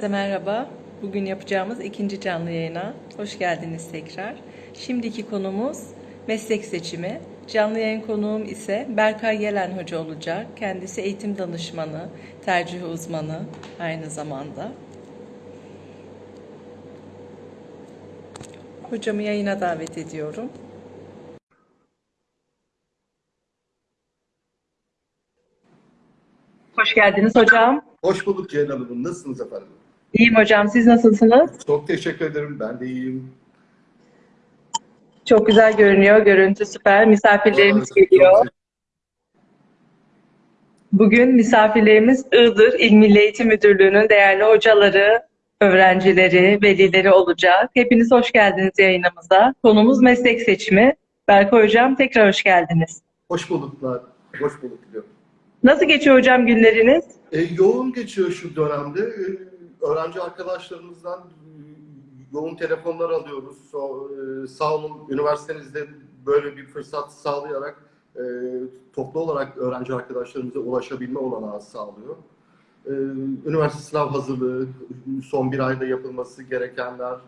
Herkese merhaba. Bugün yapacağımız ikinci canlı yayına hoş geldiniz tekrar. Şimdiki konumuz meslek seçimi. Canlı yayın konuğum ise Berkay Yelen Hoca olacak. Kendisi eğitim danışmanı, tercih uzmanı aynı zamanda. Hocamı yayına davet ediyorum. Hoş geldiniz hocam. Hoş bulduk Ceylan Hanım. Nasılsınız efendim? İyiyim hocam. Siz nasılsınız? Çok teşekkür ederim. Ben de iyiyim. Çok güzel görünüyor. Görüntü süper. Misafirlerimiz Aa, geliyor. Bugün misafirlerimiz Iğdır İl Milli Eğitim Müdürlüğü'nün değerli hocaları, öğrencileri, velileri olacak. Hepiniz hoş geldiniz yayınımıza. Konumuz meslek seçimi. Berkay Hocam tekrar hoş geldiniz. Hoş bulduklar. Hoş bulduk diliyorum. Nasıl geçiyor hocam günleriniz? E, yoğun geçiyor şu dönemde. E, öğrenci arkadaşlarımızdan yoğun telefonlar alıyoruz. So, e, sağ olun üniversitenizde böyle bir fırsat sağlayarak e, toplu olarak öğrenci arkadaşlarımıza ulaşabilme olanağı sağlıyor. E, üniversite sınav hazırlığı, son bir ayda yapılması gerekenler,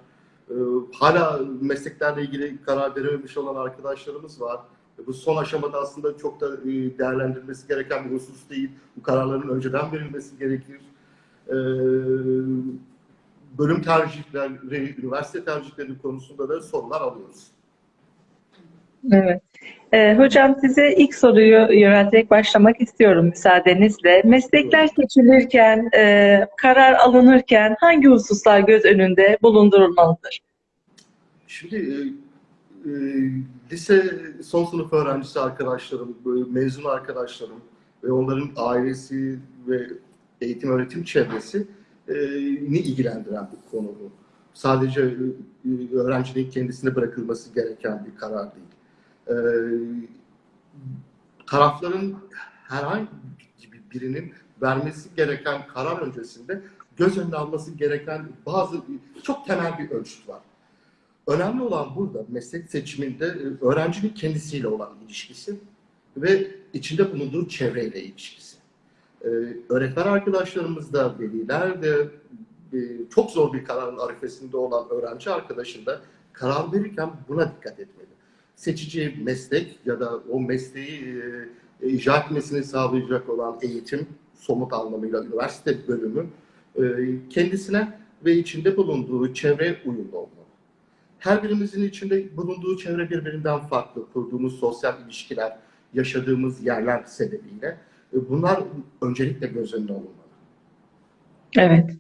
e, hala mesleklerle ilgili karar verememiş olan arkadaşlarımız var. Bu son aşamada aslında çok da değerlendirilmesi gereken bir husus değil. Bu kararların önceden verilmesi gerekir. E, Bölüm tercihleri, üniversite tercihleri konusunda da sorular alıyoruz. Evet. Ee, hocam size ilk soruyu yönelterek başlamak istiyorum müsaadenizle. Meslekler seçilirken, e, karar alınırken hangi hususlar göz önünde bulundurulmalıdır? Şimdi e, e, lise son sınıf öğrencisi arkadaşlarım, mezun arkadaşlarım ve onların ailesi ve eğitim öğretim çevresi e, ni ilgilendiren bir konu bu. Sadece e, öğrencinin kendisine bırakılması gereken bir karar değil. E, tarafların herhangi birinin vermesi gereken karar öncesinde göz önüne alması gereken bazı çok temel bir ölçüt var. Önemli olan burada meslek seçiminde öğrencinin kendisiyle olan ilişkisi ve içinde bulunduğu çevreyle ilişkisi. Ee, öğretmen arkadaşlarımız da, veliler de e, çok zor bir kararın arifesinde olan öğrenci arkadaşın da karar verirken buna dikkat etmeli. Seçeceği meslek ya da o mesleği e, icra etmesini sağlayacak olan eğitim, somut anlamıyla üniversite bölümü e, kendisine ve içinde bulunduğu çevre uyumlu olmalı her birimizin içinde bulunduğu çevre birbirinden farklı. Kurduğumuz sosyal ilişkiler, yaşadığımız yerler sebebiyle bunlar öncelikle göz önünde olmalı. Evet.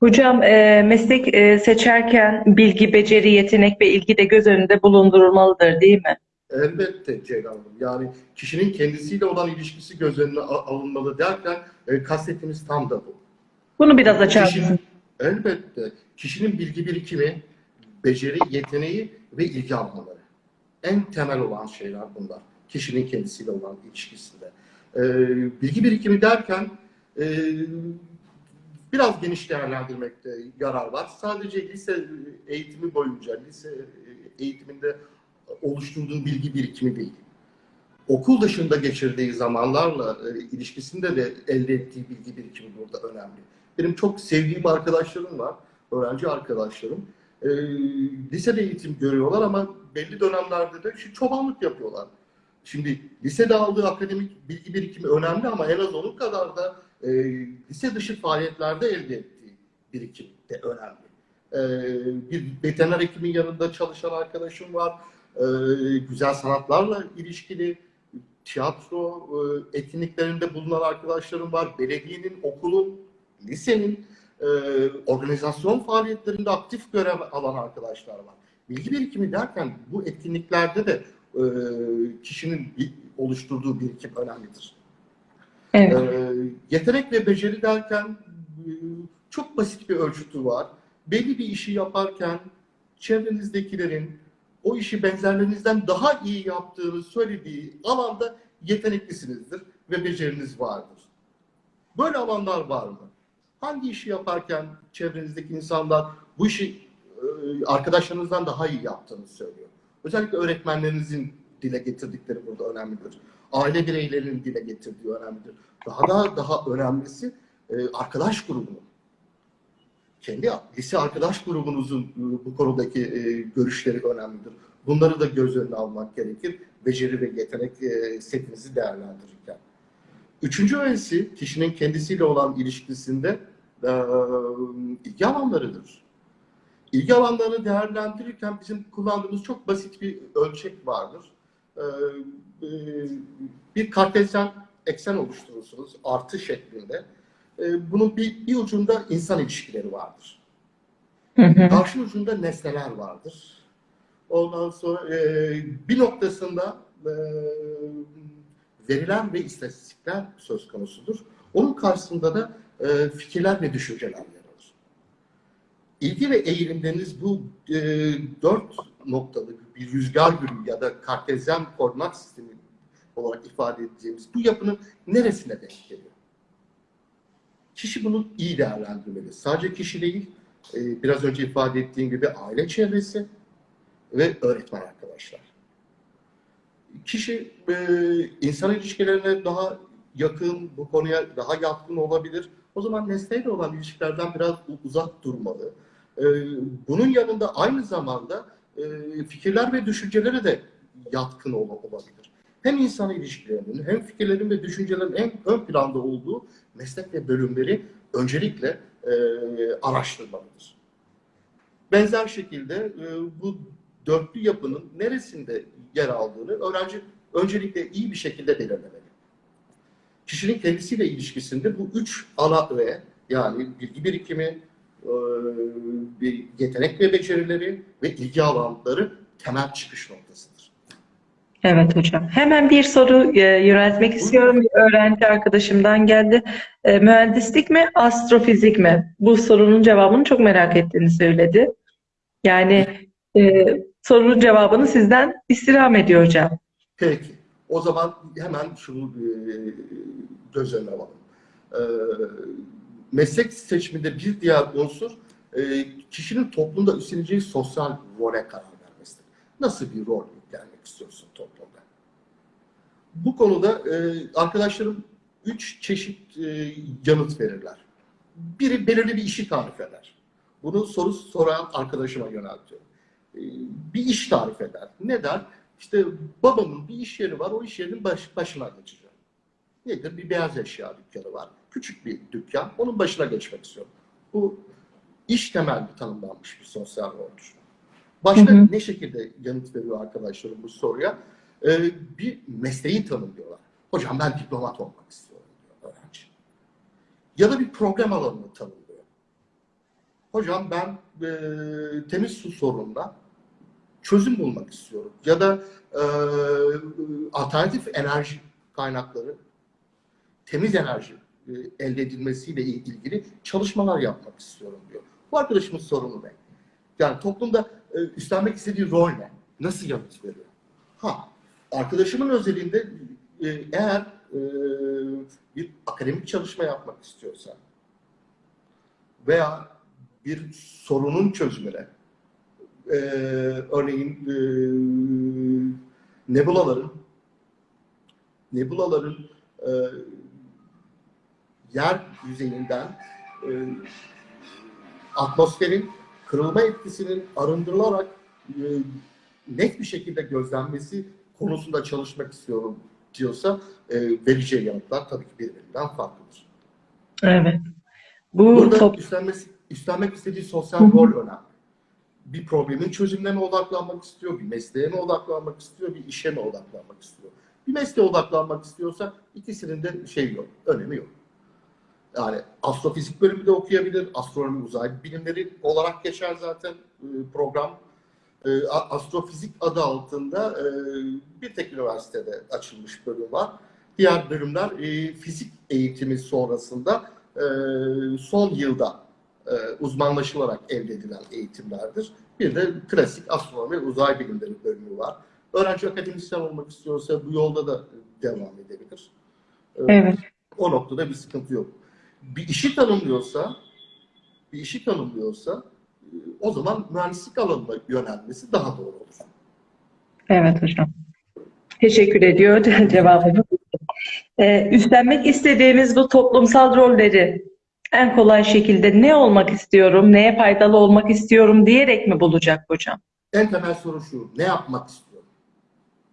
Hocam e, meslek e, seçerken bilgi, beceri, yetenek ve ilgi de göz önünde bulundurulmalıdır değil mi? Elbette Ceylan Hanım. Yani kişinin kendisiyle olan ilişkisi göz önüne alınmalı derken e, kastettiğimiz tam da bu. Bunu biraz açar mısın? elbette kişinin bilgi birikimi, beceri, yeteneği ve ilgi alanları. En temel olan şeyler bunlar. Kişinin kendisiyle olan ilişkisinde. Ee, bilgi birikimi derken e, biraz geniş değerlendirmekte yarar var. Sadece lise eğitimi boyunca, lise eğitiminde oluşturduğu bilgi birikimi değil. Okul dışında geçirdiği zamanlarla e, ilişkisinde de elde ettiği bilgi birikimi burada önemli. Benim çok sevdiğim arkadaşlarım var, öğrenci arkadaşlarım. E, lisede eğitim görüyorlar ama belli dönemlerde de şu çobanlık yapıyorlar. Şimdi lisede aldığı akademik bilgi birikimi önemli ama en az onun kadar da e, lise dışı faaliyetlerde elde ettiği birikim de önemli. E, bir veteriner hekimin yanında çalışan arkadaşım var. E, güzel sanatlarla ilişkili tiyatro e, etkinliklerinde bulunan arkadaşlarım var. Belediyenin, okulun, lisenin e, organizasyon faaliyetlerinde aktif görev alan arkadaşlar var. Bilgi birikimi derken bu etkinliklerde de e, kişinin bir- oluşturduğu birikim önemlidir. Evet. E, yetenek ve beceri derken e, çok basit bir ölçütü var. Belli bir işi yaparken çevrenizdekilerin o işi benzerlerinizden daha iyi yaptığını söylediği alanda yeteneklisinizdir ve beceriniz vardır. Böyle alanlar var mı? Hangi işi yaparken çevrenizdeki insanlar bu işi e, arkadaşlarınızdan daha iyi yaptığını söylüyor? Özellikle öğretmenlerinizin dile getirdikleri burada önemlidir. Aile bireylerinin dile getirdiği önemlidir. Daha da daha önemlisi e, arkadaş grubunun kendi lise arkadaş grubunuzun e, bu konudaki e, görüşleri önemlidir. Bunları da göz önüne almak gerekir. Beceri ve yetenek setinizi değerlendirirken. Üçüncü öğesi kişinin kendisiyle olan ilişkisinde ilgi alanlarıdır. İlgi alanlarını değerlendirirken bizim kullandığımız çok basit bir ölçek vardır. E, e, bir kartezyen eksen oluşturursunuz artı şeklinde. E, bunun bir, bir ucunda insan ilişkileri vardır. Hı hı. Karşı ucunda nesneler vardır. Ondan sonra e, bir noktasında e, veriler ve istatistikler söz konusudur. Onun karşısında da e, fikirler ve düşünceler. İlgi ve eğilimleriniz bu e, dört noktalı bir rüzgar gülü ya da kartezyen koordinat sistemi olarak ifade edeceğimiz bu yapının neresine denk geliyor? Kişi bunu iyi değerlendirmeli. Sadece kişi değil, e, biraz önce ifade ettiğim gibi aile çevresi ve öğretmen arkadaşlar. Kişi e, insan ilişkilerine daha yakın, bu konuya daha yatkın olabilir. O zaman nesneyle olan ilişkilerden biraz uzak durmalı. E, bunun yanında aynı zamanda e, fikirler ve düşüncelere de yatkın ol- olabilir. Hem insan ilişkilerinin hem fikirlerin ve düşüncelerin en ön planda olduğu meslek ve bölümleri öncelikle e, araştırmalıdır. Benzer şekilde e, bu dörtlü yapının neresinde yer aldığını öğrenci öncelikle iyi bir şekilde belirlemeli. Kişinin kendisiyle ilişkisinde bu üç ana öğe yani bilgi birikimi, bir yetenek ve becerileri ve ilgi alanları temel çıkış noktasıdır. Evet hocam. Hemen bir soru e, yöneltmek istiyorum. Bir öğrenci arkadaşımdan geldi. E, mühendislik mi, astrofizik mi? Bu sorunun cevabını çok merak ettiğini söyledi. Yani e, sorunun cevabını sizden istirham ediyor hocam. Peki. O zaman hemen şunu e, göz önüne alalım. Meslek seçiminde bir diğer unsur e, kişinin toplumda üstleneceği sosyal role karar vermesidir. Nasıl bir rol yüklenmek istiyorsun toplumda? Bu konuda e, arkadaşlarım üç çeşit e, yanıt verirler. Biri belirli bir işi tarif eder. Bunu soru soran arkadaşıma yöneltiyorum. E, bir iş tarif eder. Ne der? İşte babamın bir iş yeri var, o iş yerinin baş, başına geçeceğim. Nedir? Bir beyaz eşya dükkanı var. Küçük bir dükkan, onun başına geçmek istiyorum. Bu iş temelli tanımlanmış bir sosyal roldür. Başka Hı hı. ne şekilde yanıt veriyor arkadaşlarım bu soruya? Ee, bir mesleği tanımlıyorlar. Hocam ben diplomat olmak istiyorum diyor öğrenci. Ya da bir program alanını tanımlıyor. Hocam ben e, temiz su sorununa çözüm bulmak istiyorum. Ya da e, alternatif enerji kaynakları, temiz enerji elde edilmesiyle ilgili çalışmalar yapmak istiyorum diyor. Bu arkadaşımın sorunu ne? Yani toplumda e, üstlenmek istediği rol ne? Nasıl yanıt veriyor? Ha, arkadaşımın özelinde e, eğer e, bir akademik çalışma yapmak istiyorsa veya bir sorunun çözümüne e, örneğin e, nebulaların nebulaların e, yer yüzeyinden e, atmosferin kırılma etkisinin arındırılarak e, net bir şekilde gözlenmesi konusunda çalışmak istiyorum diyorsa e, vereceği yanıtlar tabii ki birbirinden farklıdır. Evet. Bu Burada top- üstlenmesi, üstlenmek istediği sosyal rol önemli. Bir problemin çözümüne mi odaklanmak istiyor, bir mesleğe mi odaklanmak istiyor, bir işe mi odaklanmak istiyor? Bir mesleğe odaklanmak istiyorsa ikisinin de şey yok, önemi yok. Yani astrofizik bölümü de okuyabilir, astronomi uzay bilimleri olarak geçer zaten e, program. E, Astrofizik adı altında e, bir tek üniversitede açılmış bölüm var. Diğer bölümler fizik eğitimi sonrasında son yılda uzmanlaşılarak elde edilen eğitimlerdir. Bir de klasik astronomi uzay bilimleri bölümü var. Öğrenci akademisyen olmak istiyorsa bu yolda da devam edebilir. Evet. O noktada bir sıkıntı yok. Bir işi tanımlıyorsa, bir işi tanımlıyorsa e, o zaman mühendislik alanına yönelmesi daha doğru olur. Evet hocam. Teşekkür ediyor cevabını. Ee, üstlenmek istediğimiz bu toplumsal rolleri En kolay şekilde ne olmak istiyorum, neye faydalı olmak istiyorum diyerek mi bulacak hocam? En temel soru şu, ne yapmak istiyorum?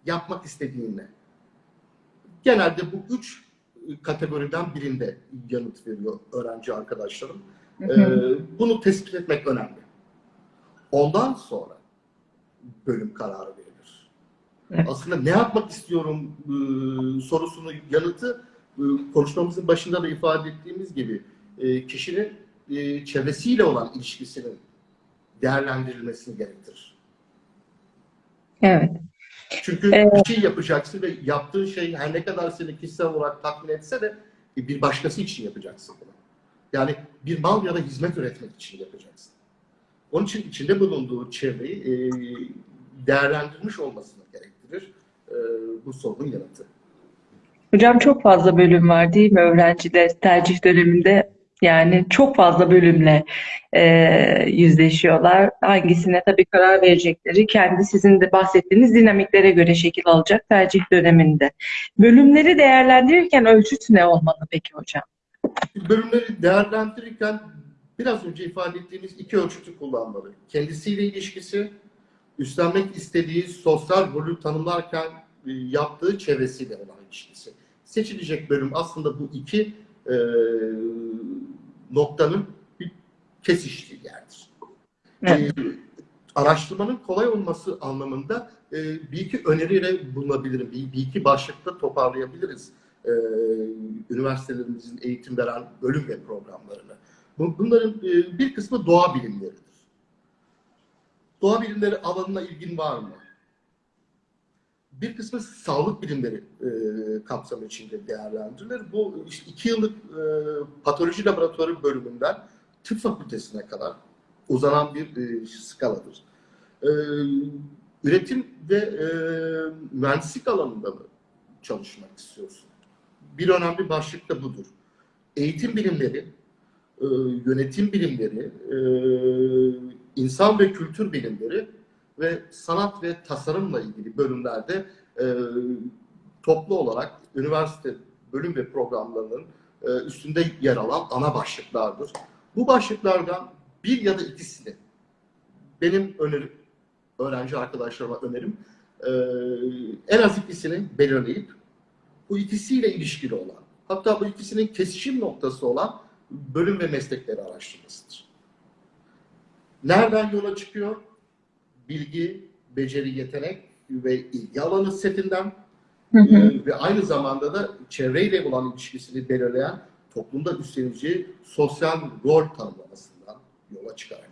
Yapmak istediğin ne? Genelde bu üç kategoriden birinde yanıt veriyor öğrenci arkadaşlarım. Ee, bunu tespit etmek önemli. Ondan sonra bölüm kararı verilir. Evet. Aslında ne yapmak istiyorum e, sorusunun yanıtı e, konuşmamızın başında da ifade ettiğimiz gibi e, kişinin e, çevresiyle olan ilişkisinin değerlendirilmesini gerektirir. Evet. Çünkü Evet. bir şey yapacaksın ve yaptığın şey her ne kadar seni kişisel olarak tatmin etse de bir başkası için yapacaksın bunu. Yani bir mal ya da hizmet üretmek için yapacaksın. Onun için içinde bulunduğu çevreyi e, değerlendirmiş olmasını gerektirir e, bu sorunun yanıtı. Hocam çok fazla bölüm var değil mi öğrenciler tercih döneminde? Yani çok fazla bölümle e, yüzleşiyorlar. Hangisine tabii karar verecekleri kendi sizin de bahsettiğiniz dinamiklere göre şekil alacak tercih döneminde. Bölümleri değerlendirirken ölçüt ne olmalı peki hocam? Bölümleri değerlendirirken biraz önce ifade ettiğimiz iki ölçütü kullanmalı. Kendisiyle ilişkisi, üstlenmek istediği sosyal rolü tanımlarken e, yaptığı çevresiyle olan ilişkisi. Seçilecek bölüm aslında bu iki e, noktanın bir kesiştiği yerdir. Evet. E, araştırmanın kolay olması anlamında e, bir iki öneriyle bulunabilirim. Bir, bir iki başlıkta toparlayabiliriz e, üniversitelerimizin eğitim veren bölüm ve programlarını. Bu- Bunların e, bir kısmı doğa bilimleridir. Doğa bilimleri alanına ilgin var mı? Bir kısmı sağlık bilimleri e, kapsamı içinde değerlendirilir. Bu işte iki yıllık e, patoloji laboratuvarı bölümünden tıp fakültesine kadar uzanan bir e, skaladır. E, üretim ve e, mühendislik alanında mı çalışmak istiyorsun? Bir önemli başlık da budur. Eğitim bilimleri, e, yönetim bilimleri, e, insan ve kültür bilimleri ve sanat ve tasarımla ilgili bölümlerde e, toplu olarak üniversite bölüm ve programlarının e, üstünde yer alan ana başlıklardır. Bu başlıklardan bir ya da ikisini benim önerim, öğrenci arkadaşlarıma önerim, e, en az ikisini belirleyip bu ikisiyle ilişkili olan, hatta bu ikisinin kesişim noktası olan bölüm ve meslekleri araştırmasıdır. Nereden yola çıkıyor? Bilgi, beceri, yetenek ve ilgi alanı setinden Hı hı. e, ve aynı zamanda da çevreyle olan ilişkisini belirleyen toplumda üstleneceği sosyal rol tanımlamasından yola çıkarak.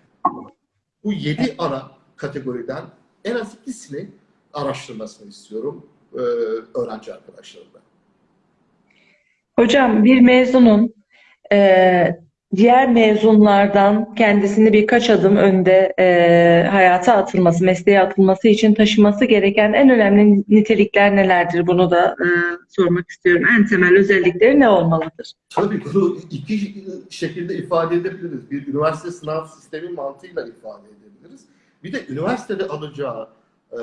Bu yedi ana kategoriden en az ikisini araştırmasını istiyorum e, öğrenci arkadaşlarımda. Hocam bir mezunun e, diğer mezunlardan kendisini birkaç adım önde e, hayata atılması, mesleğe atılması için taşıması gereken en önemli nitelikler nelerdir? Bunu da e, sormak istiyorum. En temel özellikleri ne olmalıdır? Tabii bunu iki şekilde ifade edebiliriz. Bir üniversite sınav sistemi mantığıyla ifade edebiliriz. Bir de üniversitede alacağı e,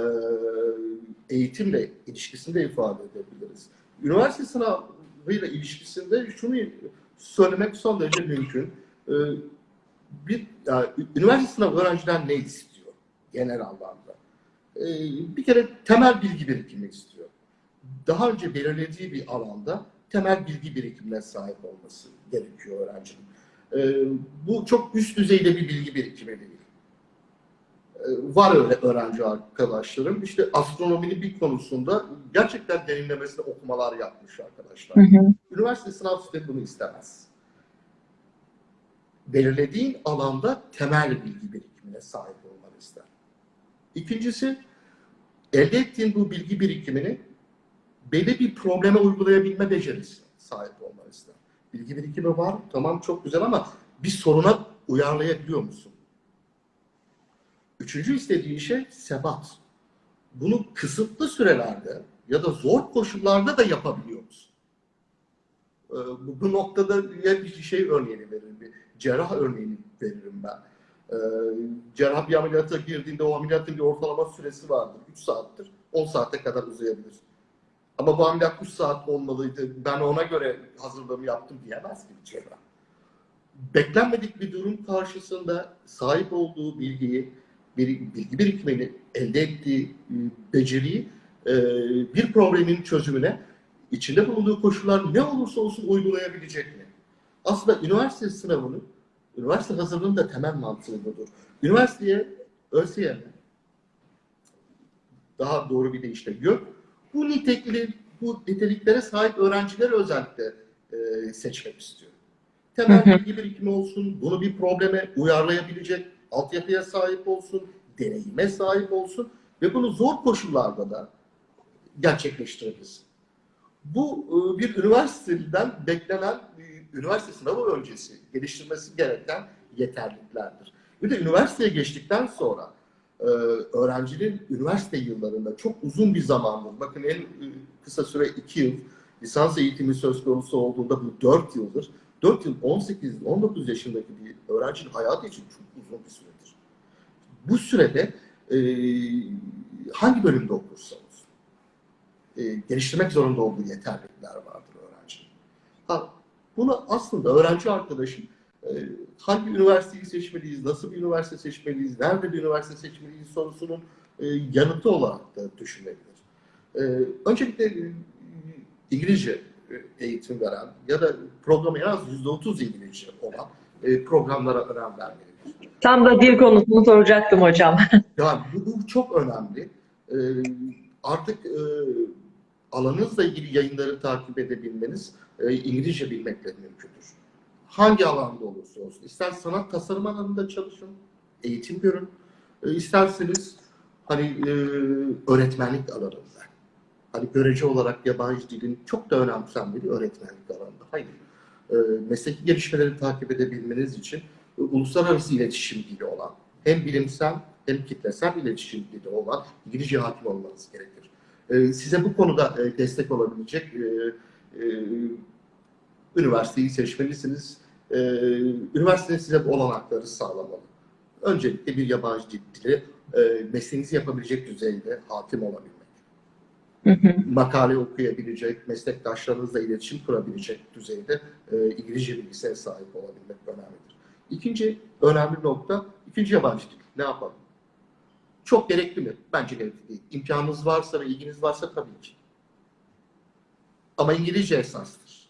eğitimle ilişkisinde ifade edebiliriz. Üniversite sınavıyla ilişkisinde şunu söylemek son derece mümkün. E, bir yani, üniversite sınavı öğrenciden ne istiyor genel anlamda? E, bir kere temel bilgi birikimi istiyor. Daha önce belirlediği bir alanda temel bilgi birikimine sahip olması gerekiyor öğrencinin. Ee, bu çok üst düzeyde bir bilgi birikimi değil. Ee, var öyle öğrenci arkadaşlarım. İşte astronominin bir konusunda gerçekten derinlemesine okumalar yapmış arkadaşlar. Hı hı. Üniversite sınav sistemi bunu istemez. Belirlediğin alanda temel bilgi birikimine sahip olmanı ister. İkincisi, elde ettiğin bu bilgi birikimini belli bir probleme uygulayabilme becerisine sahip olmanı ister. Bilgi birikimi var, tamam çok güzel ama bir soruna uyarlayabiliyor musun? Üçüncü istediği şey sebat. Bunu kısıtlı sürelerde ya da zor koşullarda da yapabiliyor musun? Ee, Bu, noktada ya bir şey örneğini veririm, bir cerrah örneğini veririm ben. Ee, cerrah bir ameliyata girdiğinde o ameliyatın bir ortalama süresi vardır. 3 saattir. 10 saate kadar uzayabilir. Ama bu ameliyat 3 saat olmalıydı. Ben ona göre hazırlığımı yaptım diyemez ki bir cerrah. beklenmedik bir durum karşısında sahip olduğu bilgiyi, bir bilgi birikimini, elde ettiği e, beceriyi e, bir problemin çözümüne içinde bulunduğu koşullar ne olursa olsun uygulayabilecek mi? Aslında üniversite sınavını, üniversite hazırlığının da temel mantığı budur. Üniversiteye ÖSYM, daha doğru bir deyişle YÖK, bu nitekli, bu niteliklere sahip öğrencileri özellikle e, seçmek istiyor. Temel bilgi birikimi olsun, bunu bir probleme uyarlayabilecek altyapıya sahip olsun, deneyime sahip olsun ve bunu zor koşullarda da gerçekleştirebilsin. Bu e, bir üniversiteden beklenen e, üniversite sınavı öncesi geliştirmesi gereken yeterliliklerdir. Bir de üniversiteye geçtikten sonra e, öğrencinin üniversite yıllarında çok uzun bir zamandır, bakın en kısa süre iki yıl, lisans eğitimi söz konusu olduğunda bu dört yıldır. 4 yıl 18-19 yaşındaki bir öğrencinin hayatı için çok uzun bir süredir. Bu sürede e, hangi bölümde okursa olsun e, geliştirmek zorunda olduğu yeterlilikler vardır öğrencinin. Ha, bunu aslında öğrenci arkadaşım e, hangi üniversiteyi seçmeliyiz, nasıl bir üniversite seçmeliyiz, nerede bir üniversite seçmeliyiz sorusunun e, yanıtı olarak da düşünebilir. E, öncelikle e, İngilizce eğitim veren ya da programa en az %30 İngilizce olan e, programlara önem vermelidir. Tam da dil konusunu soracaktım hocam. Yani bu, bu çok önemli. E, artık e, alanınızla ilgili yayınları takip edebilmeniz e, İngilizce bilmekle mümkündür. Hangi alanda olursa olsun. İster sanat tasarım alanında çalışın, eğitim görün. E, isterseniz hani e, öğretmenlik alanında. Hani görece olarak yabancı dilin çok da önemsenmediği öğretmenlik alanında. Hayır. E, mesleki gelişmeleri takip edebilmeniz için e, uluslararası iletişim dili olan, hem bilimsel hem kitlesel iletişim dili olan İngilizce hakim olmanız gerekir. E, size bu konuda e, destek olabilecek e, e, üniversiteyi seçmelisiniz. E, üniversite size bu olanakları sağlamalı. Öncelikle bir yabancı dili e, mesleğinizi yapabilecek düzeyde hakim olabilmek Makale okuyabilecek, meslektaşlarınızla iletişim kurabilecek düzeyde e, İngilizce bilgisine sahip olabilmek önemlidir. İkinci önemli nokta, ikinci yabancı dil. Ne yapalım? Çok gerekli mi? Bence gerekli değil. İmkanınız varsa ve ilginiz varsa tabii ki. Ama İngilizce esastır.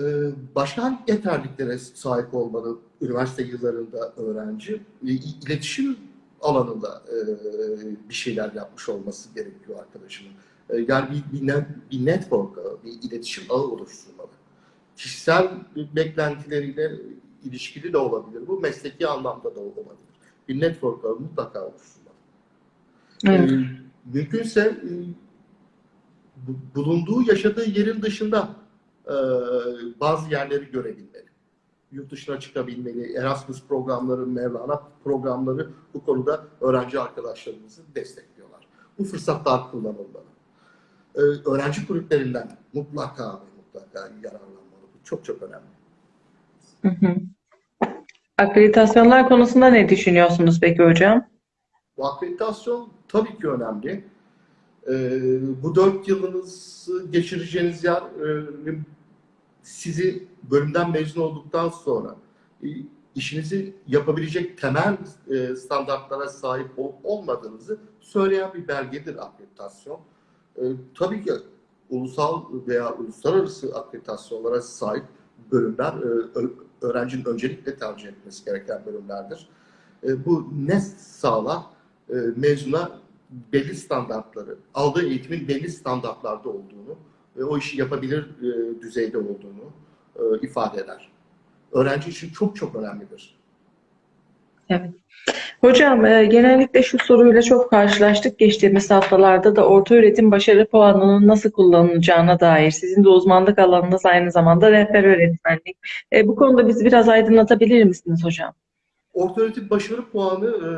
Ee, başka hangi yeterliklere sahip olmalı üniversite yıllarında öğrenci? E, İletişim alanında e, bir şeyler yapmış olması gerekiyor arkadaşımın. E, yani bir, bir, ne- bir network ağı, bir iletişim ağı oluşturmalı. Kişisel beklentileriyle ilişkili de olabilir. Bu mesleki anlamda da olabilir. Bir network ağı mutlaka oluşturmalı. Evet. E, mümkünse e, bu- bulunduğu, yaşadığı yerin dışında e, bazı yerleri görebilmeli. Yurt dışına çıkabilmeli. Erasmus programları, Mevlana programları bu konuda öğrenci arkadaşlarımızı destekliyorlar. Bu fırsatlar kullanılmalı. E, öğrenci kulüplerinden mutlaka ve mutlaka yararlanmalı. Bu çok çok önemli. Hı hı. Akreditasyonlar konusunda ne düşünüyorsunuz peki hocam? Bu akreditasyon tabii ki önemli. Ee, bu dört yılınızı geçireceğiniz yer e, sizi bölümden mezun olduktan sonra e, işinizi yapabilecek temel e, standartlara sahip olup olmadığınızı söyleyen bir belgedir akreditasyon. E, tabii ki ulusal veya uluslararası akreditasyonlara sahip bölümler öğrencinin öncelikle tercih etmesi gereken bölümlerdir. Bu ne sağlar? Mezuna belli standartları, aldığı eğitimin belli standartlarda olduğunu ve o işi yapabilir e, düzeyde olduğunu e, ifade eder. Öğrenci için çok çok önemlidir. Evet. Hocam, e, genellikle şu soruyla çok karşılaştık geçtiğimiz haftalarda da orta öğretim başarı puanının nasıl kullanılacağına dair. Sizin de uzmanlık alanınız aynı zamanda rehber öğretmenlik. E, bu konuda bizi biraz aydınlatabilir misiniz hocam? Ortaöğretim başarı puanı e,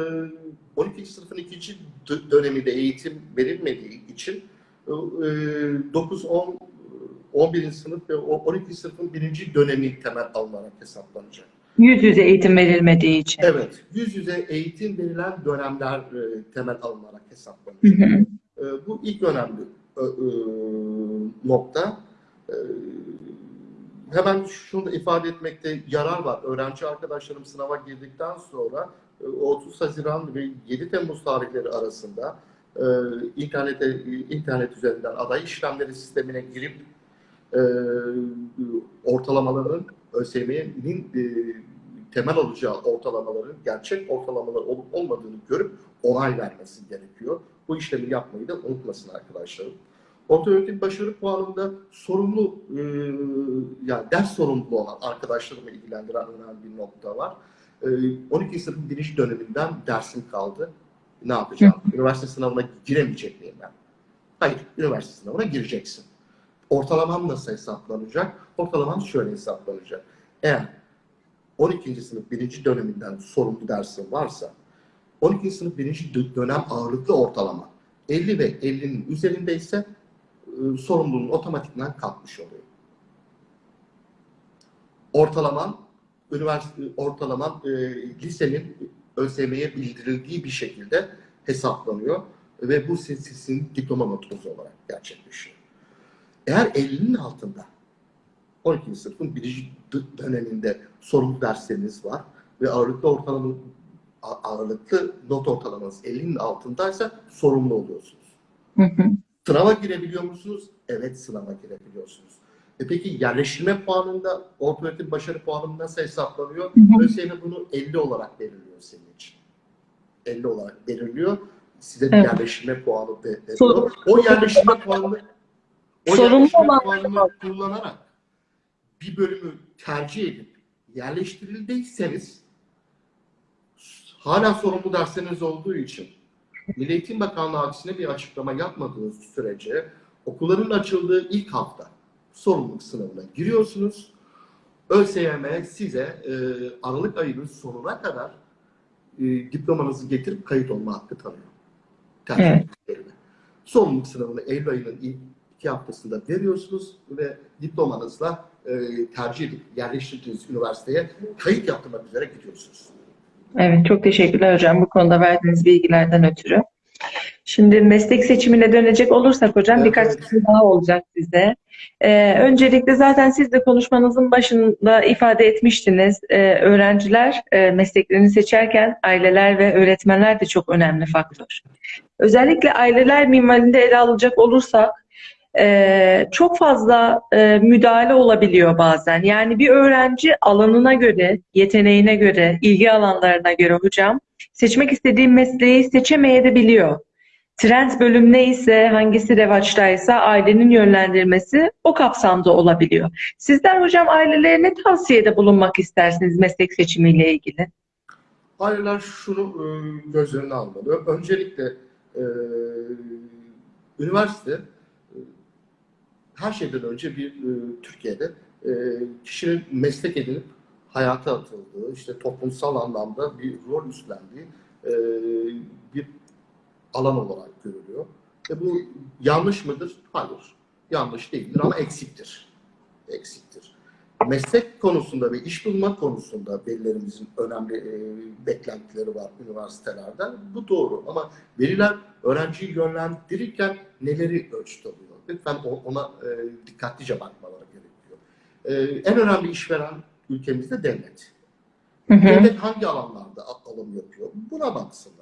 12. sınıfın ikinci dö- döneminde eğitim verilmediği için e, 9, 10, 11. sınıf ve o 12. sınıfın birinci dönemi temel alınarak hesaplanacak. Yüz yüze eğitim verilmediği için. Evet, yüz yüze eğitim verilen dönemler e, temel alınarak hesaplanacak. hı. E, bu ilk önemli e, e, nokta. E, hemen şunu da ifade etmekte yarar var. Öğrenci arkadaşlarım sınava girdikten sonra e, 30 Haziran ve 7 Temmuz tarihleri arasında e, internete internet üzerinden aday işlemleri sistemine girip e, ortalamaların ÖSYM'nin e, temel alacağı ortalamaların gerçek ortalamalar olup olmadığını görüp onay vermesi gerekiyor. Bu işlemi yapmayı da unutmasın arkadaşlarım. Orta öğretim başarı puanında sorumlu, e, yani ders sorumluluğu olan arkadaşlarımı ilgilendiren önemli bir nokta var. E, 12 sınıfın birinci döneminden dersim kaldı. Ne yapacağım? Üniversite sınavına giremeyecek miyim ben? Hayır, üniversite sınavına gireceksin. Ortalamam nasıl hesaplanacak? Ortalamam şöyle hesaplanacak. Eğer 12. sınıf birinci döneminden sorumlu dersin varsa 12. sınıf birinci dö- dönem ağırlıklı ortalama 50 ve 50'nin üzerindeyse e, sorumluluğun otomatikman kalkmış oluyor. Ortalaman üniversite ortalaman e, lisenin ÖSYM'ye bildirildiği bir şekilde hesaplanıyor ve bu sizin diploma notunuz olarak gerçekleşiyor. Eğer 50'nin altında 12. sınıfın birinci döneminde sorumlu dersleriniz var ve ağırlıklı ortalama ağırlıklı not ortalamanız 50'nin altındaysa sorumlu oluyorsunuz. Hı hı. Sınava girebiliyor musunuz? Evet sınava girebiliyorsunuz. E peki yerleştirme puanında orta öğretim başarı puanı nasıl hesaplanıyor? ÖSYM bunu 50 olarak belirliyor senin için. 50 olarak belirliyor. Size Evet. yerleştirme puanı ve- veriyor. Sorun- O yerleştirme puanını o Sorumlu yerleştirme olan- puanını kullanarak bir bölümü tercih edip yerleştirildiyseniz hala sorumlu dersleriniz olduğu için Milli Eğitim Bakanlığı aksine bir açıklama yapmadığı sürece okulların açıldığı ilk hafta sorumluluk sınavına giriyorsunuz. ÖSYM size e, Aralık ayının sonuna kadar e, diplomanızı getirip kayıt olma hakkı tanıyor. Tercih Evet. Sorumluluk sınavını Eylül ayının ilk iki haftasında veriyorsunuz ve diplomanızla e, tercih edip yerleştirdiğiniz üniversiteye kayıt yaptırmak üzere gidiyorsunuz. Evet, çok teşekkürler hocam bu konuda verdiğiniz bilgilerden ötürü. Şimdi meslek seçimine dönecek olursak hocam Evet, birkaç soru daha olacak size. Ee, öncelikle zaten siz de konuşmanızın başında ifade etmiştiniz. Ee, öğrenciler e, mesleklerini seçerken aileler ve öğretmenler de çok önemli faktör. Özellikle aileler minvalinde ele alacak olursak e, çok fazla e, müdahale olabiliyor bazen. Yani bir öğrenci alanına göre, yeteneğine göre, ilgi alanlarına göre hocam seçmek istediği mesleği seçemeyebiliyor. Trend bölüm neyse, hangisi revaçtaysa ailenin yönlendirmesi o kapsamda olabiliyor. Sizler hocam ailelere ne tavsiyede bulunmak istersiniz meslek seçimiyle ilgili? Aileler şunu e, göz önüne almalı. Öncelikle e, üniversite e, her şeyden önce bir e, Türkiye'de e, kişinin meslek edinip hayata atıldığı, işte toplumsal anlamda bir rol üstlendiği e, bir alan olarak görülüyor. E bu yanlış mıdır? Hayır. Yanlış değildir ama eksiktir. Eksiktir. Meslek konusunda ve iş bulma konusunda velilerimizin önemli e, beklentileri var üniversitelerden. Bu doğru ama veliler öğrenciyi yönlendirirken neleri ölçüt alıyor? Lütfen ona e, dikkatlice bakmaları gerekiyor. E, en önemli işveren ülkemizde devlet. Hı hı. Devlet hangi alanlarda alım yapıyor? Buna baksınlar.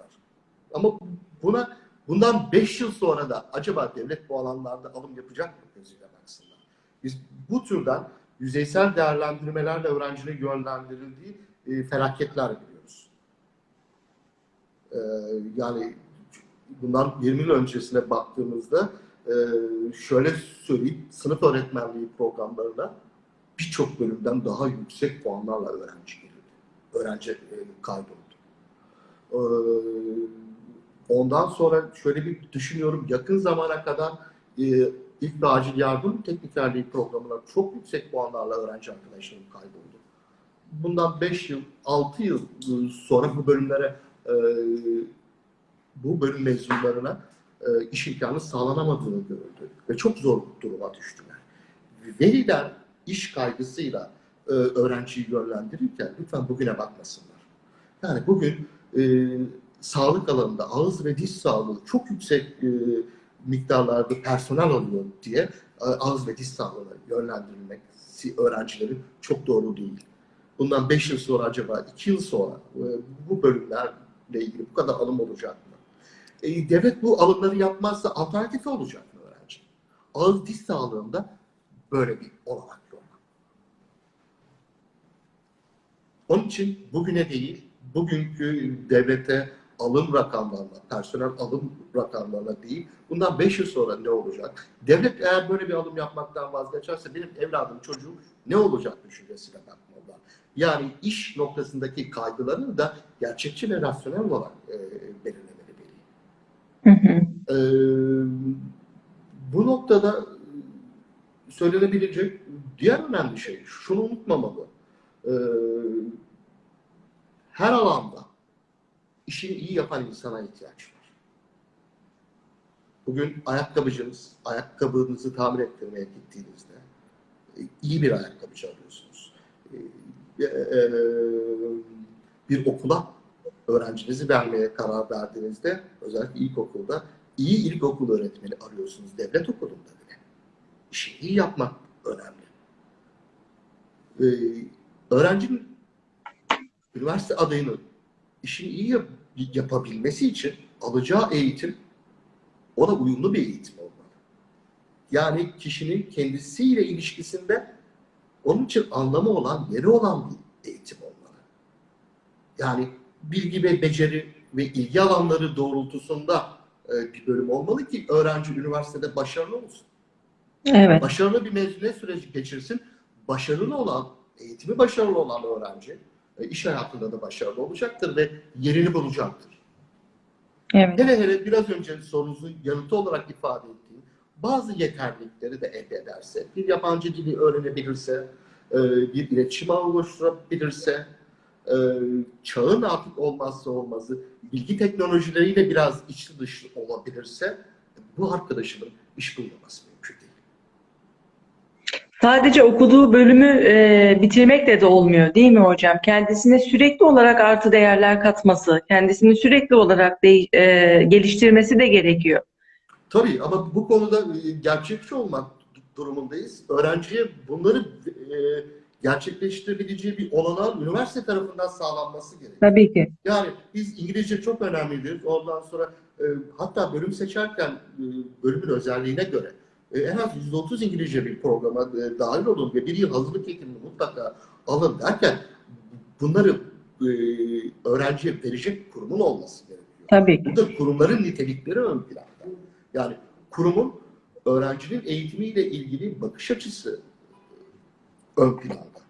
Ama buna bundan 5 yıl sonra da acaba devlet bu alanlarda alım yapacak mı gözüyle baksınlar. Biz bu türden yüzeysel değerlendirmelerle öğrencinin yönlendirildiği e, felaketler biliyoruz. E, yani bundan 20 yıl öncesine baktığımızda e, şöyle söyleyeyim, sınıf öğretmenliği programlarına birçok bölümden daha yüksek puanlarla öğrenci girildi. Öğrenci e, kaydoldu. Ee, Ondan sonra şöyle bir düşünüyorum, yakın zamana kadar e, ilk ve acil yardım teknikerliği programına çok yüksek puanlarla öğrenci arkadaşlarım kayboldu. Bundan 5 yıl, 6 yıl e, sonra bu bölümlere, e, bu bölüm mezunlarına e, iş imkanı sağlanamadığını görüldü ve çok zor duruma düştüler. Veliler iş kaygısıyla e, öğrenciyi yönlendirirken lütfen bugüne bakmasınlar. Yani bugün e, sağlık alanında ağız ve diş sağlığı çok yüksek e, miktarlarda personel alıyor diye e, ağız ve diş sağlığına yönlendirilmek, öğrencilerin çok doğru değil. Bundan 5 yıl sonra acaba 2 yıl sonra e, bu bölümlerle ilgili bu kadar alım olacak mı? E, devlet bu alımları yapmazsa alternatifi olacak mı öğrenci? Ağız diş sağlığında böyle bir olanak yok. Onun için bugüne değil, bugünkü devlete alım rakamlarına, personel alım rakamlarına değil, bundan 5 yıl sonra ne olacak? Devlet eğer böyle bir alım yapmaktan vazgeçerse benim evladım, çocuğum ne olacak düşüncesine bakmalılar. Yani iş noktasındaki kaygılarını da gerçekçi ve rasyonel olarak e, belirlemeli. Hı hı. Ee, bu noktada söylenebilecek diğer önemli şey, şunu unutmamalı. Ee, her alanda işini iyi yapan insana ihtiyaç var. Bugün ayakkabıcınız, ayakkabınızı tamir ettirmeye gittiğinizde e, iyi bir ayakkabıcı arıyorsunuz. Ee, e, bir okula öğrencinizi vermeye karar verdiğinizde özellikle ilkokulda iyi ilkokul öğretmeni arıyorsunuz devlet okulunda bile. İşi iyi yapmak önemli. Ee, öğrencinin üniversite adayının işini iyi yap- yapabilmesi için alacağı eğitim ona uyumlu bir eğitim olmalı. Yani kişinin kendisiyle ilişkisinde onun için anlamı olan, yeri olan bir eğitim olmalı. Yani bilgi ve beceri ve ilgi alanları doğrultusunda e, bir bölüm olmalı ki öğrenci üniversitede başarılı olsun. Evet. Başarılı bir mezuniyet süreci geçirsin. Başarılı olan, eğitimi başarılı olan öğrenci iş hayatında da başarılı olacaktır ve yerini bulacaktır. Evet. Hele hele biraz önce sorunuzun yanıtı olarak ifade ettiğim bazı yeterlilikleri de elde ederse, bir yabancı dili öğrenebilirse, e, bir iletişim ağı oluşturabilirse, e, çağın artık olmazsa olmazı bilgi teknolojileriyle biraz içli dışlı olabilirse bu arkadaşımın iş bulmaması. Sadece okuduğu bölümü e, bitirmekle de olmuyor değil mi hocam? Kendisine sürekli olarak artı değerler katması, kendisini sürekli olarak de, e, geliştirmesi de gerekiyor. Tabii ama bu konuda e, gerçekçi olmak durumundayız. Öğrenciye bunları e, gerçekleştirebileceği bir olanağın üniversite tarafından sağlanması gerekiyor. Tabii ki. Yani biz İngilizce çok önemlidir. Ondan sonra e, hatta bölüm seçerken e, bölümün özelliğine göre e, en az %30 İngilizce bir programa e, dahil olun ve bir yıl hazırlık eğitimini mutlaka alın derken bunları e, öğrenciye verecek kurumun olması gerekiyor. Tabii ki. Burada kurumların nitelikleri ön planda. Yani kurumun öğrencinin eğitimiyle ilgili bakış açısı ön planda.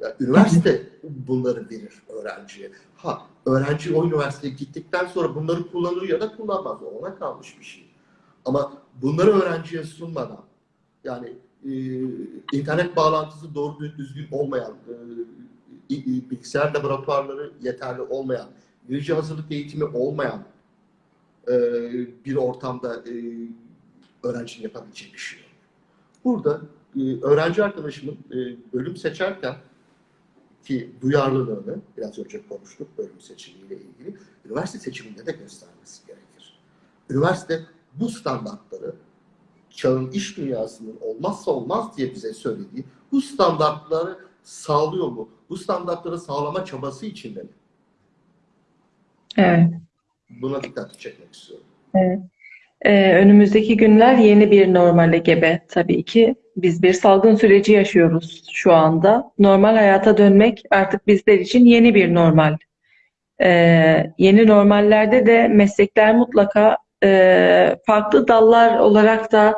Yani üniversite bunları verir öğrenciye. Ha, öğrenci o üniversiteye gittikten sonra bunları kullanır ya da kullanmaz. Ona kalmış bir şey. Ama bunları öğrenciye sunmadan, yani e, internet bağlantısı doğru düzgün olmayan, e, i- bilgisayar laboratuvarları yeterli olmayan, İngilizce hazırlık eğitimi olmayan e, bir ortamda e, öğrencinin yapabileceği bir şey. Burada e, öğrenci arkadaşımın e, bölüm seçerken ki duyarlılığını biraz önce konuştuk bölüm seçimiyle ilgili üniversite seçiminde de göstermesi gerekir. Üniversite bu standartları çağın iş dünyasının olmazsa olmaz diye bize söylediği bu standartları sağlıyor mu? Bu standartları sağlama çabası içinde mi? Evet. Buna dikkat çekmek istiyorum. Ee, önümüzdeki günler yeni bir normale gebe tabii ki. Biz bir salgın süreci yaşıyoruz şu anda. Normal hayata dönmek artık bizler için yeni bir normal. Ee, yeni normallerde de meslekler mutlaka e, farklı dallar olarak da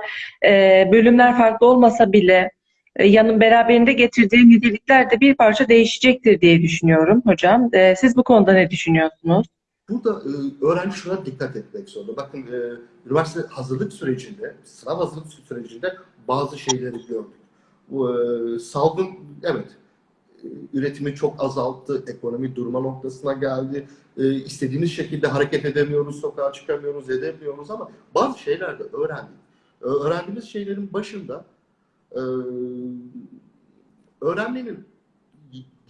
e, bölümler farklı olmasa bile e, yanın beraberinde getirdiği nitelikler de bir parça değişecektir diye düşünüyorum hocam. Ee, siz bu konuda ne düşünüyorsunuz? Burada e, öğrenci şuna dikkat etmek zorunda. Bakın e, üniversite hazırlık sürecinde, sınav hazırlık sürecinde bazı şeyleri gördük. E, salgın, evet, e, üretimi çok azalttı, ekonomi durma noktasına geldi. E, istediğimiz şekilde hareket edemiyoruz, sokağa çıkamıyoruz, edemiyoruz ama bazı şeyler de öğrendik. E, öğrendiğimiz şeylerin başında e, öğrenmenin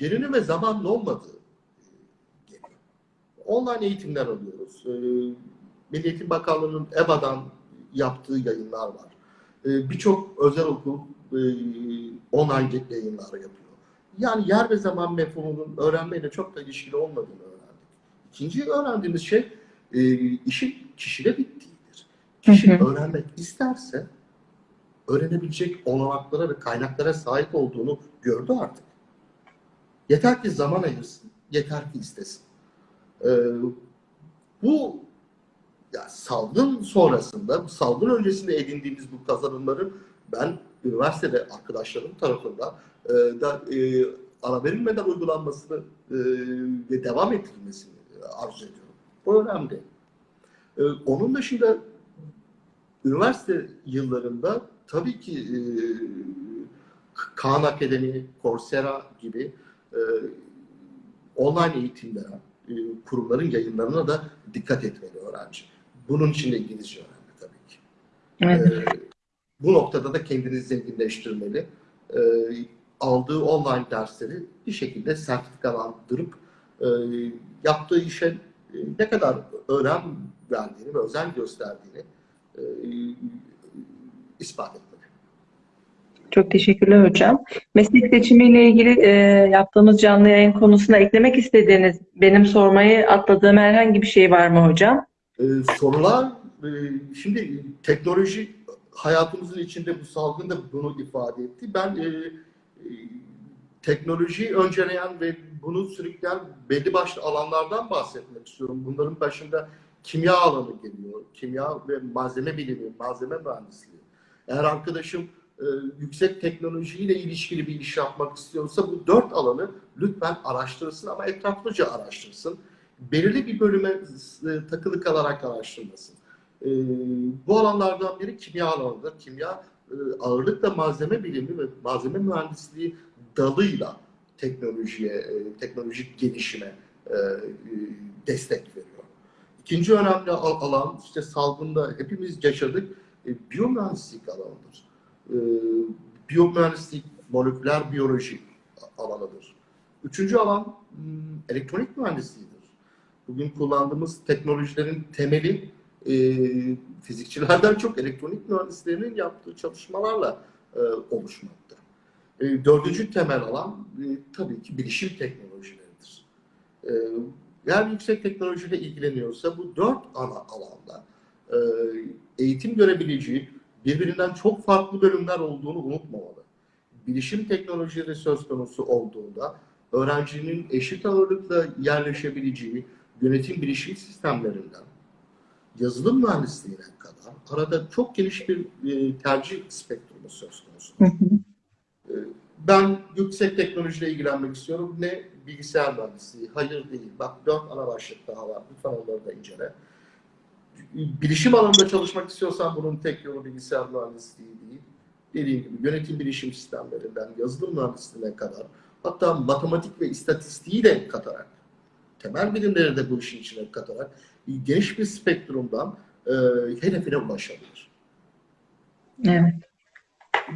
yerine ve zamanlı olmadığı online eğitimler alıyoruz. Ee, Milli Eğitim Bakanlığı'nın EBA'dan yaptığı yayınlar var. Ee, Birçok özel okul e, online yayınlar yapıyor. Yani yer ve zaman mefhumunun öğrenmeyle çok da ilişkili olmadığını öğrendik. İkinci öğrendiğimiz şey e, işin kişide bittiğidir. Kişi Hı öğrenmek isterse öğrenebilecek olanaklara ve kaynaklara sahip olduğunu gördü artık. Yeter ki zaman ayırsın, yeter ki istesin. Ee, bu ya salgın sonrasında, bu salgın öncesinde edindiğimiz bu kazanımları ben üniversitede arkadaşlarım tarafından e, da e, ara verilmeden uygulanmasını e, ve devam ettirilmesini e, arzu ediyorum. Bu önemli. E, onun dışında üniversite yıllarında tabii ki e, Khan Akademi, Coursera gibi e, online eğitimlere, e, kurumların yayınlarına da dikkat etmeli öğrenci. Bunun için de İngilizce önemli tabii ki. Evet. E, bu noktada da kendini zenginleştirmeli. E, aldığı online dersleri bir şekilde sertifikalandırıp e, yaptığı işe e, ne kadar önem verdiğini ve özen gösterdiğini e, ispat etmeli. Çok teşekkürler hocam. Meslek seçimiyle ilgili e, yaptığımız canlı yayın konusuna eklemek istediğiniz, benim sormayı atladığım herhangi bir şey var mı hocam? Ee, sorular, e, şimdi teknoloji hayatımızın içinde bu salgın da bunu ifade etti. Ben e, e, teknolojiyi önceleyen ve bunu sürükleyen belli başlı alanlardan bahsetmek istiyorum. Bunların başında kimya alanı geliyor. Kimya ve malzeme bilimi, malzeme mühendisliği. Eğer arkadaşım e, yüksek teknolojiyle ilişkili bir iş yapmak istiyorsa bu dört alanı lütfen araştırsın ama etraflıca araştırsın belirli bir bölüme e, takılı kalarak araştırmasın. E, bu alanlardan biri kimya alanıdır. Kimya ağırlıkla malzeme bilimi ve malzeme mühendisliği dalıyla teknolojiye, e, teknolojik gelişime e, e, destek veriyor. İkinci önemli al- alan işte salgında hepimiz yaşadık e, biyomühendislik alanıdır. E, biyomühendislik moleküler biyoloji alanıdır. Üçüncü alan hmm, elektronik mühendisliğidir. Bugün kullandığımız teknolojilerin temeli e, fizikçilerden çok elektronik mühendislerinin yaptığı çalışmalarla e, oluşmakta. E, dördüncü temel alan e, tabii ki bilişim teknolojileridir. E, eğer yüksek teknolojiyle ilgileniyorsa bu dört ana alanda e, eğitim görebileceği birbirinden çok farklı bölümler olduğunu unutmamalı. Bilişim teknolojileri söz konusu olduğunda öğrencinin eşit ağırlıkla yerleşebileceği yönetim bilişim sistemlerinden yazılım mühendisliğine kadar arada çok geniş bir e, tercih spektrumu söz konusu. Hı. Ben yüksek teknolojiyle ilgilenmek istiyorum. Ne bilgisayar mühendisliği? Hayır değil. Bak dört ana başlık daha var. Lütfen onları da incele. Bilişim alanında çalışmak istiyorsan bunun tek yolu bilgisayar mühendisliği değil. Dediğim gibi yönetim bilişim sistemlerinden yazılım mühendisliğine kadar hatta matematik ve istatistiği de katarak temel bilimleri de bu işin içine katarak geniş bir spektrumdan e, hedefine ulaşabilir. Evet.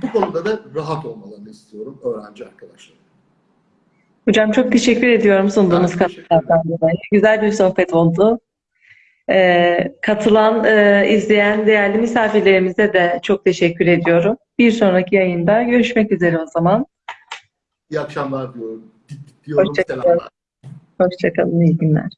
Bu konuda da rahat olmalarını istiyorum öğrenci arkadaşlarım. Hocam çok teşekkür ediyorum sunduğunuz katkılardan dolayı. Güzel bir sohbet oldu. Ee, katılan, e, izleyen değerli misafirlerimize de çok teşekkür ediyorum. Bir sonraki yayında görüşmek üzere o zaman. İyi akşamlar diyorum. Diyorum Hoşça kalın. selamlar. Hoşçakalın, iyi günler.